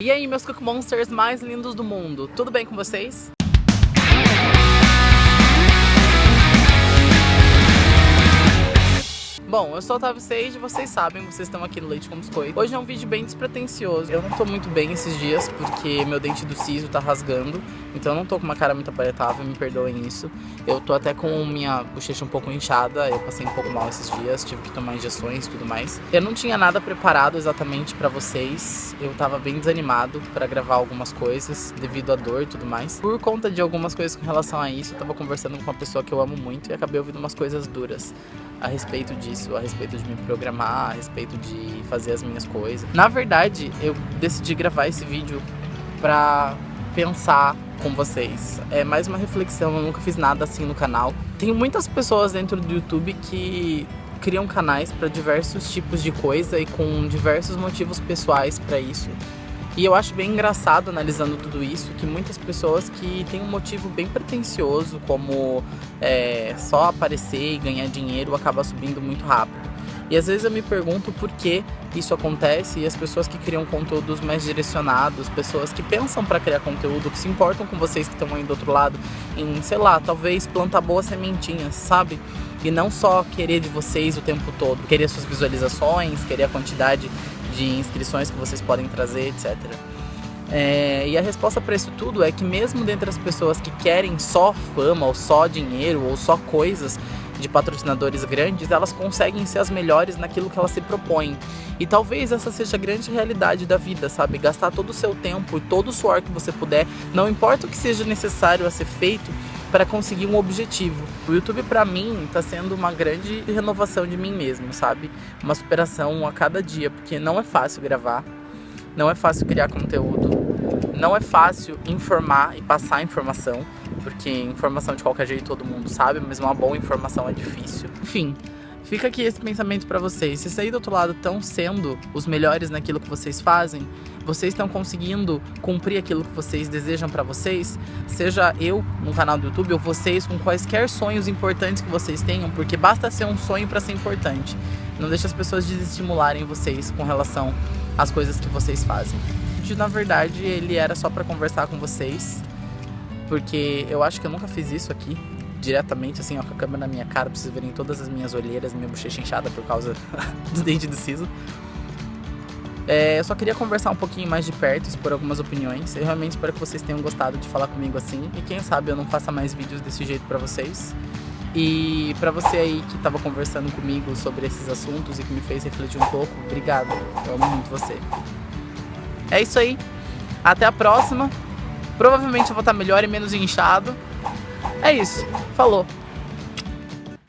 E aí, meus Cook Monsters mais lindos do mundo, tudo bem com vocês? Bom, eu sou a Otávio Sage, vocês sabem, vocês estão aqui no Leite com Biscoito. Hoje é um vídeo bem despretensioso. Eu não tô muito bem esses dias porque meu dente do siso tá rasgando, então eu não tô com uma cara muito aparentável, me perdoem isso. Eu tô até com minha bochecha um pouco inchada, eu passei um pouco mal esses dias, tive que tomar injeções e tudo mais. Eu não tinha nada preparado exatamente pra vocês, eu tava bem desanimado pra gravar algumas coisas devido à dor e tudo mais. Por conta de algumas coisas com relação a isso, eu tava conversando com uma pessoa que eu amo muito e acabei ouvindo umas coisas duras a respeito disso, a respeito de me programar, a respeito de fazer as minhas coisas. Na verdade, eu decidi gravar esse vídeo pra pensar com vocês. É mais uma reflexão, eu nunca fiz nada assim no canal. Tem muitas pessoas dentro do YouTube que criam canais para diversos tipos de coisa e com diversos motivos pessoais para isso. E eu acho bem engraçado analisando tudo isso que muitas pessoas que têm um motivo bem pretencioso, como é, só aparecer e ganhar dinheiro, acaba subindo muito rápido. E às vezes eu me pergunto por que isso acontece e as pessoas que criam conteúdos mais direcionados, pessoas que pensam para criar conteúdo, que se importam com vocês que estão aí do outro lado, em, sei lá, talvez plantar boas sementinhas, sabe? E não só querer de vocês o tempo todo, querer suas visualizações, querer a quantidade de inscrições que vocês podem trazer, etc. É, e a resposta para isso tudo é que mesmo dentre as pessoas que querem só fama, ou só dinheiro, ou só coisas de patrocinadores grandes, elas conseguem ser as melhores naquilo que elas se propõem. E talvez essa seja a grande realidade da vida, sabe? Gastar todo o seu tempo e todo o suor que você puder, não importa o que seja necessário a ser feito, para conseguir um objetivo. O YouTube para mim está sendo uma grande renovação de mim mesmo, sabe? Uma superação a cada dia, porque não é fácil gravar, não é fácil criar conteúdo, não é fácil informar e passar informação, porque informação de qualquer jeito todo mundo sabe, mas uma boa informação é difícil. Enfim, Fica aqui esse pensamento para vocês. Se aí do outro lado estão sendo os melhores naquilo que vocês fazem, vocês estão conseguindo cumprir aquilo que vocês desejam para vocês, seja eu no canal do YouTube ou vocês com quaisquer sonhos importantes que vocês tenham, porque basta ser um sonho para ser importante. Não deixe as pessoas desestimularem vocês com relação às coisas que vocês fazem. Na verdade, ele era só para conversar com vocês, porque eu acho que eu nunca fiz isso aqui diretamente, assim, ó, com a câmera na minha cara, pra vocês verem todas as minhas olheiras, minha bochecha inchada por causa do dente do siso. É, eu só queria conversar um pouquinho mais de perto, expor algumas opiniões. Eu realmente espero que vocês tenham gostado de falar comigo assim. E quem sabe eu não faça mais vídeos desse jeito pra vocês. E pra você aí que tava conversando comigo sobre esses assuntos e que me fez refletir um pouco, obrigado. Eu amo muito você. É isso aí. Até a próxima. Provavelmente eu vou estar melhor e menos inchado. É isso. Falou.